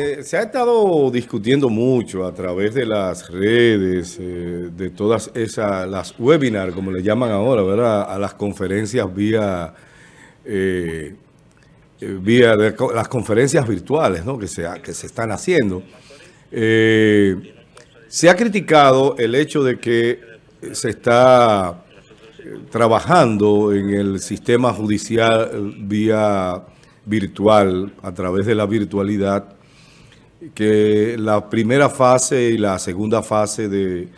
Eh, se ha estado discutiendo mucho a través de las redes, eh, de todas esas, las webinars, como le llaman ahora, ¿verdad? A las conferencias vía, eh, vía las conferencias virtuales, ¿no? Que se, que se están haciendo. se ha criticado el hecho de que se está trabajando en el sistema judicial vía virtual, a través de la virtualidad, que la primera fase y la segunda fase de,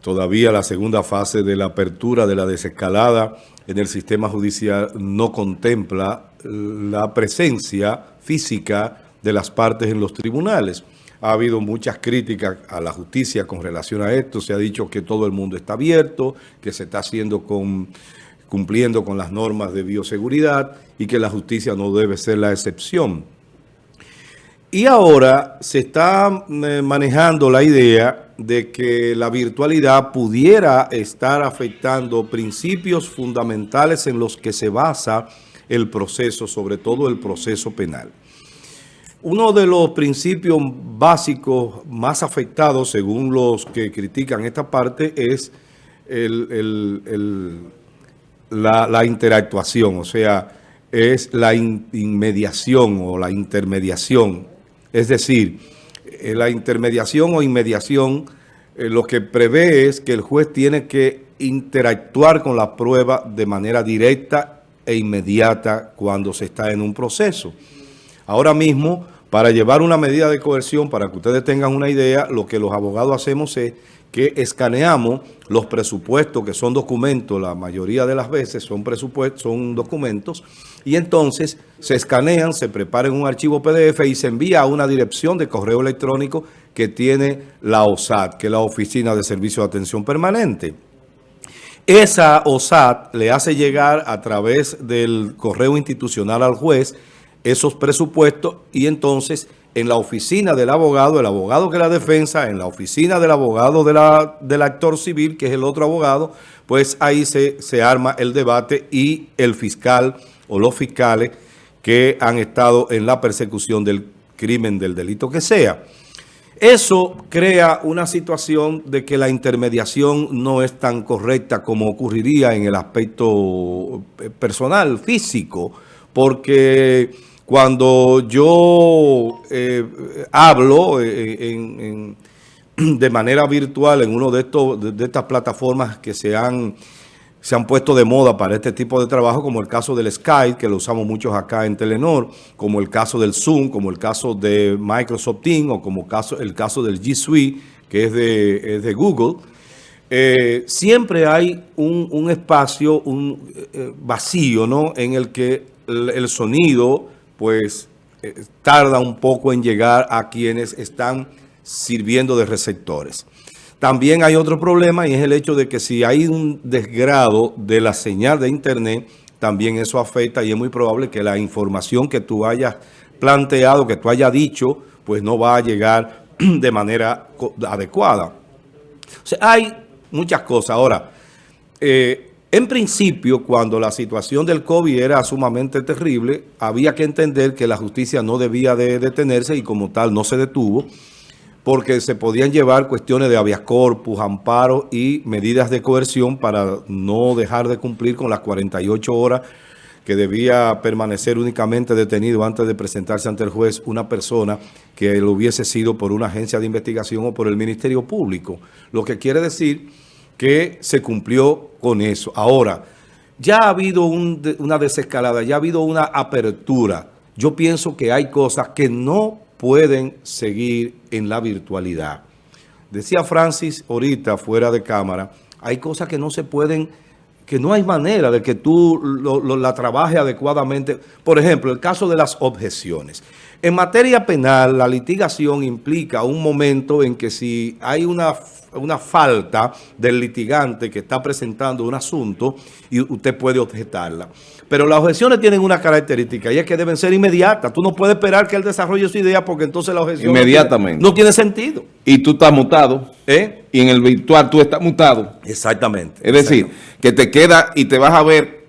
todavía la segunda fase de la apertura de la desescalada en el sistema judicial no contempla la presencia física de las partes en los tribunales. Ha habido muchas críticas a la justicia con relación a esto. Se ha dicho que todo el mundo está abierto, que se está haciendo con, cumpliendo con las normas de bioseguridad y que la justicia no debe ser la excepción. Y ahora se está eh, manejando la idea de que la virtualidad pudiera estar afectando principios fundamentales en los que se basa el proceso, sobre todo el proceso penal. Uno de los principios básicos más afectados, según los que critican esta parte, es la, interactuación, o sea, es la inmediación o la intermediación es decir, eh, la intermediación o inmediación eh, lo que prevé es que el juez tiene que interactuar con la prueba de manera directa e inmediata cuando se está en un proceso. Ahora mismo, para llevar una medida de coerción, para que ustedes tengan una idea, lo que los abogados hacemos es que escaneamos los presupuestos, que son documentos, la mayoría de las veces son presupuestos, son documentos, y entonces se escanean, se prepara en un archivo PDF y se envía a una dirección de correo electrónico que tiene la OSAT, que es la Oficina de Servicio de Atención Permanente. Esa OSAT le hace llegar a través del correo institucional al juez esos presupuestos y entonces en la oficina del abogado, el abogado que la defensa, en la oficina del abogado del actor civil, que es el otro abogado, pues ahí se, se arma el debate y el fiscal o los fiscales que han estado en la persecución del crimen, del delito que sea. Eso crea una situación de que la intermediación no es tan correcta como ocurriría en el aspecto personal, físico, porque cuando yo eh, hablo eh, de manera virtual en uno de, estos, de, estas plataformas que se han, se han puesto de moda para este tipo de trabajo, como el caso del Skype, que lo usamos muchos acá en Telenor, como el caso del Zoom, como el caso de Microsoft Teams, o como el caso del G Suite, que es de, de Google, eh, siempre hay un, espacio un, vacío ¿no? en el que el sonido pues eh, tarda un poco en llegar a quienes están sirviendo de receptores. También hay otro problema y es el hecho de que si hay un desgrado de la señal de internet, también eso afecta y es muy probable que la información que tú hayas planteado, que tú hayas dicho, pues no va a llegar de manera adecuada. O sea, hay muchas cosas. Ahora, eh, en principio, cuando la situación del COVID era sumamente terrible, había que entender que la justicia no debía de detenerse y como tal no se detuvo, porque se podían llevar cuestiones de habeas corpus, amparo y medidas de coerción para no dejar de cumplir con las 48 horas que debía permanecer únicamente detenido antes de presentarse ante el juez una persona que lo hubiese sido por una agencia de investigación o por el Ministerio Público. Lo que quiere decir que se cumplió con eso. Ahora, ya ha habido una desescalada, ya ha habido una apertura. Yo pienso que hay cosas que no pueden seguir en la virtualidad. Decía Francis ahorita, fuera de cámara, hay cosas que no se pueden, que no hay manera de que tú la trabajes adecuadamente. Por ejemplo, el caso de las objeciones. En materia penal, la litigación implica un momento en que si hay una una falta del litigante que está presentando un asunto y usted puede objetarla. Pero las objeciones tienen una característica y es que deben ser inmediatas. Tú no puedes esperar que él desarrolle su idea porque entonces la objeción Inmediatamente. No, tiene, sentido. Y tú estás mutado. ¿Eh? Y en el virtual tú estás mutado. Exactamente. Es decir, que te queda y te vas a ver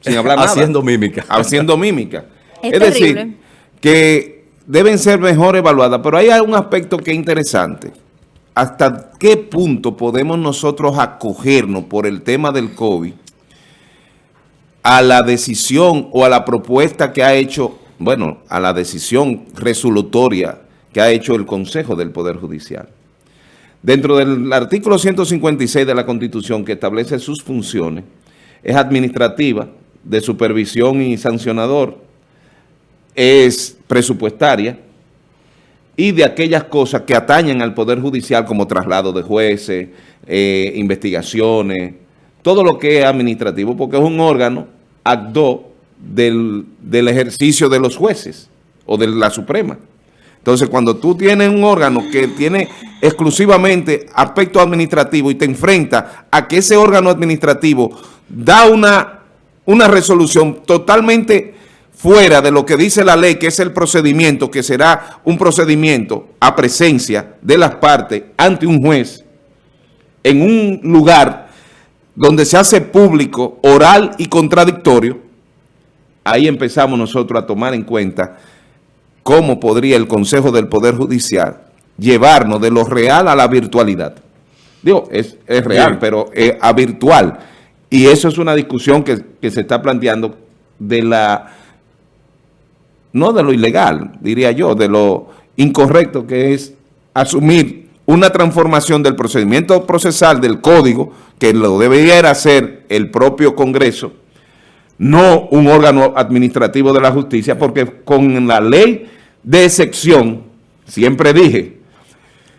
sin hablar nada. Haciendo mímica. Haciendo mímica. Es, decir, que deben ser mejor evaluadas, pero hay un aspecto que es interesante. ¿Hasta qué punto podemos nosotros acogernos por el tema del COVID a la decisión o a la propuesta que ha hecho, bueno, a la decisión resolutoria que ha hecho el Consejo del Poder Judicial? Dentro del artículo 156 de la Constitución que establece sus funciones, es administrativa, de supervisión y sancionador, es presupuestaria y de aquellas cosas que atañen al Poder Judicial como traslado de jueces, eh, investigaciones, todo lo que es administrativo, porque es un órgano acto del, del ejercicio de los jueces o de la Suprema. Entonces, cuando tú tienes un órgano que tiene exclusivamente aspecto administrativo y te enfrenta a que ese órgano administrativo da una, una resolución totalmente fuera de lo que dice la ley, que es el procedimiento, que será un procedimiento a presencia de las partes ante un juez, en un lugar donde se hace público, oral y contradictorio, ahí empezamos nosotros a tomar en cuenta cómo podría el Consejo del Poder Judicial llevarnos de lo real a la virtualidad. Digo, es, real, pero a virtual. Y eso es una discusión que, que se está planteando de la no de lo ilegal, diría yo, de lo incorrecto que es asumir una transformación del procedimiento procesal del código, que lo debería hacer el propio Congreso, no un órgano administrativo de la justicia, porque con la ley de excepción, siempre dije,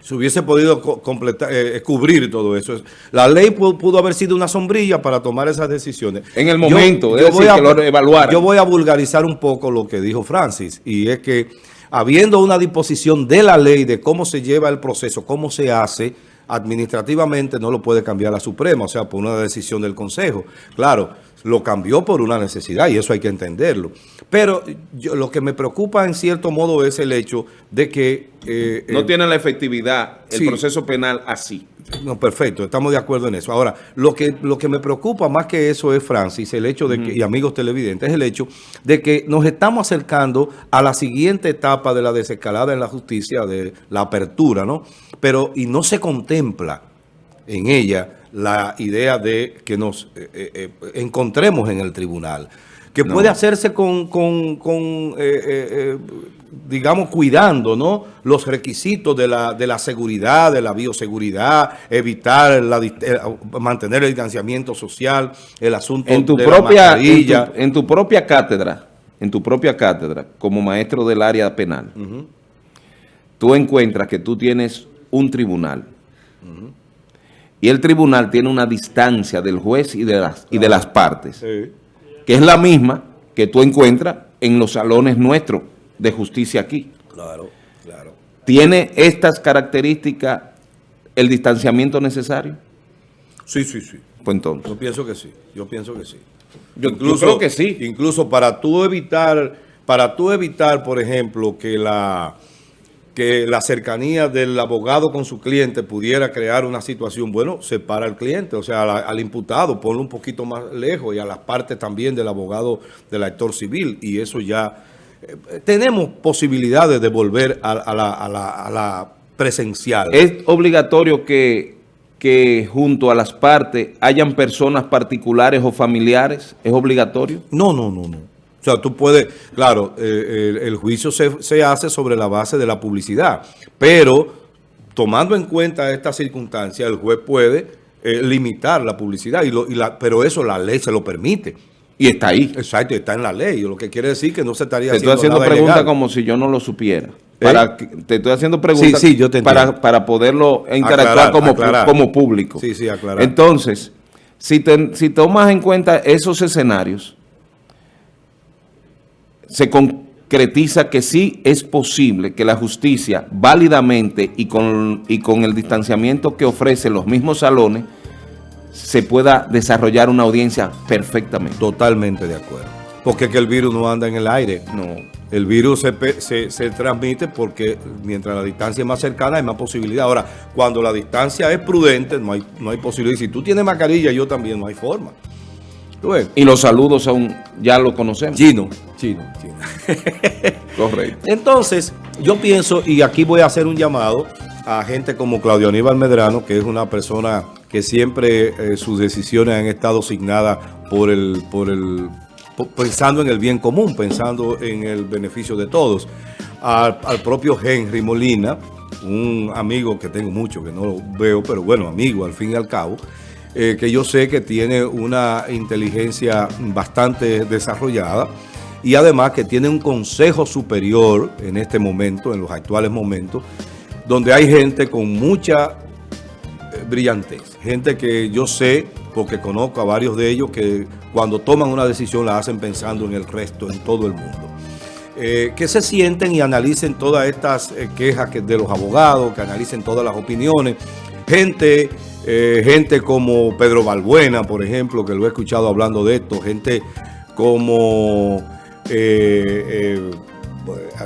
se hubiese podido completar, eh, cubrir todo eso. La ley pudo, haber sido una sombrilla para tomar esas decisiones. En el momento, yo, voy a, que lo Yo voy a vulgarizar un poco lo que dijo Francis, y es que habiendo una disposición de la ley de cómo se lleva el proceso, cómo se hace, administrativamente no lo puede cambiar la Suprema, o sea, por una decisión del Consejo. Claro, lo cambió por una necesidad y eso hay que entenderlo. Pero yo, lo que me preocupa en cierto modo es el hecho de que... Eh, no tiene la efectividad el proceso penal así. No, perfecto, estamos de acuerdo en eso. Ahora, lo que, lo que me preocupa más que eso es, Francis, el hecho de que, y amigos televidentes, es el hecho de que nos estamos acercando a la siguiente etapa de la desescalada en la justicia, de la apertura, ¿no? Pero, y no se contempla en ella la idea de que nos eh, eh, eh, encontremos en el tribunal, que puede hacerse con, con, digamos, cuidando ¿no? los requisitos de la, de la seguridad, de la bioseguridad, evitar, la, mantener el distanciamiento social, el asunto en tu de propia, la en tu, propia cátedra, en tu propia cátedra, como maestro del área penal, tú encuentras que tú tienes un tribunal, y el tribunal tiene una distancia del juez y de las, y de las partes, que es la misma que tú encuentras en los salones nuestros de justicia aquí. Claro, claro. ¿Tiene estas características el distanciamiento necesario? Sí, sí, sí. Pues entonces. Yo pienso que sí, yo pienso que sí. Yo, incluso, creo que sí. Incluso para tú evitar, para tú evitar, por ejemplo, que la que la cercanía del abogado con su cliente pudiera crear una situación, bueno, separa al cliente, o sea, al, imputado, ponlo un poquito más lejos y a las partes también del abogado del actor civil y eso ya... Eh, tenemos posibilidades de volver a, la, presencial. ¿Es obligatorio que, que junto a las partes hayan personas particulares o familiares? ¿Es obligatorio? No, no, no, no. O sea, tú puedes, claro, eh, el, juicio se, hace sobre la base de la publicidad, pero tomando en cuenta esta circunstancia, el juez puede eh, limitar la publicidad, y, la, pero eso la ley se lo permite. Y está ahí. Exacto, está en la ley, lo que quiere decir que no se estaría te haciendo Te estoy haciendo preguntas como si yo no lo supiera. ¿Eh? Te estoy haciendo preguntas para, para poderlo interactuar como, como público. Sí, sí, aclarar. Entonces, si, si tomas en cuenta esos escenarios, se concretiza que sí es posible que la justicia válidamente y con, y con el distanciamiento que ofrecen los mismos salones se pueda desarrollar una audiencia perfectamente. Totalmente de acuerdo. Porque que el virus no anda en el aire. No. El virus se, se, transmite porque mientras la distancia es más cercana hay más posibilidad. Ahora, cuando la distancia es prudente, no hay, no hay posibilidad. Si tú tienes mascarilla, yo también, no hay forma. Y los saludos son, ya lo conocemos. Chino, chino, chino. Correcto. Entonces, yo pienso, y aquí voy a hacer un llamado a gente como Claudio Aníbal Medrano, que es una persona que siempre eh, sus decisiones han estado asignadas por el, por el, pensando en el bien común, pensando en el beneficio de todos. Al, al propio Henry Molina, un amigo que tengo mucho, que no lo veo, pero bueno, amigo al fin y al cabo, eh, que yo sé que tiene una inteligencia bastante desarrollada y además que tiene un consejo superior en este momento, en los actuales momentos, donde hay gente con mucha eh, brillantez, gente que yo sé, porque conozco a varios de ellos, que cuando toman una decisión la hacen pensando en el resto, en todo el mundo. Eh, que se sienten y analicen todas estas quejas que, de los abogados, que analicen todas las opiniones. Gente, eh, gente como Pedro Balbuena, por ejemplo, que lo he escuchado hablando de esto. Gente como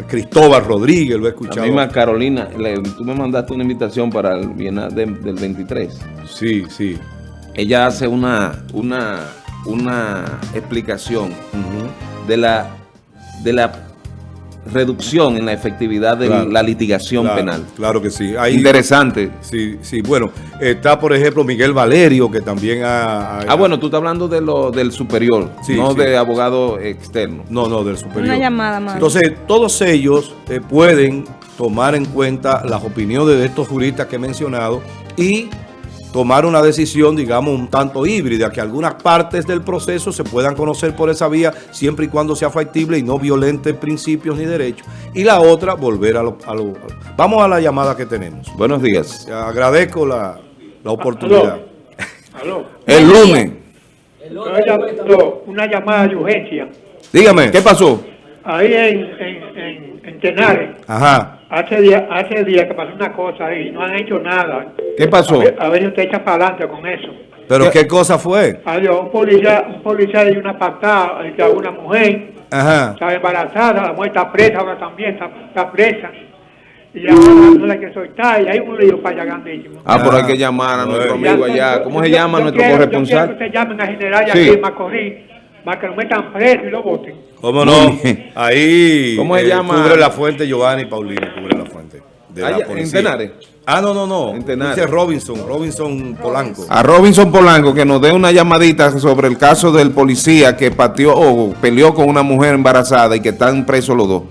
Cristóbal Rodríguez, lo he escuchado. La misma Carolina, tú me mandaste una invitación para el Bienal del 23. Sí, sí. Ella hace una, una, una explicación de la de la reducción en la efectividad de la litigación penal. Claro que sí. Interesante. Sí, sí. Bueno, está por ejemplo Miguel Valerio, que también ha... ah, bueno, tú estás hablando de lo del superior, no de abogado externo. No, no, del superior. Una llamada más. Entonces, todos ellos eh, pueden tomar en cuenta las opiniones de estos juristas que he mencionado y tomar una decisión, digamos, un tanto híbrida, que algunas partes del proceso se puedan conocer por esa vía, siempre y cuando sea factible y no violente principios ni derechos. Y la otra, volver a lo... vamos a la llamada que tenemos. Buenos días. Agradezco la, oportunidad. ¿Aló? El lunes. Una llamada de urgencia. Dígame. ¿Qué pasó? Ahí en Tenares. Ajá. Hace días hace día que pasó una cosa ahí, no han hecho nada. ¿Qué pasó? A ver, si usted echa para adelante con eso. ¿Pero qué, cosa fue? Adiós, un policía, un policía dio una patada a una mujer. Ajá. Estaba embarazada, la mujer está presa, ahora también está, presa. Y ahora no la que soltar, y hay un lío para allá grandísimo. Ah, pero hay que llamar a nuestro amigo allá. ¿Cómo se llama nuestro corresponsal? Yo quiero que se llamen a general y sí. aquí en Macorís para que lo metan preso y lo voten. ¿Cómo no? Ahí ¿Cómo se eh, llama? cubre la fuente Giovanni Paulino, cubre la fuente. De la ¿En Tenares? Ah, no, no, no. En Dice Robinson, Robinson Polanco. A Robinson Polanco que nos dé una llamadita sobre el caso del policía que pateó o peleó con una mujer embarazada y que están presos los dos.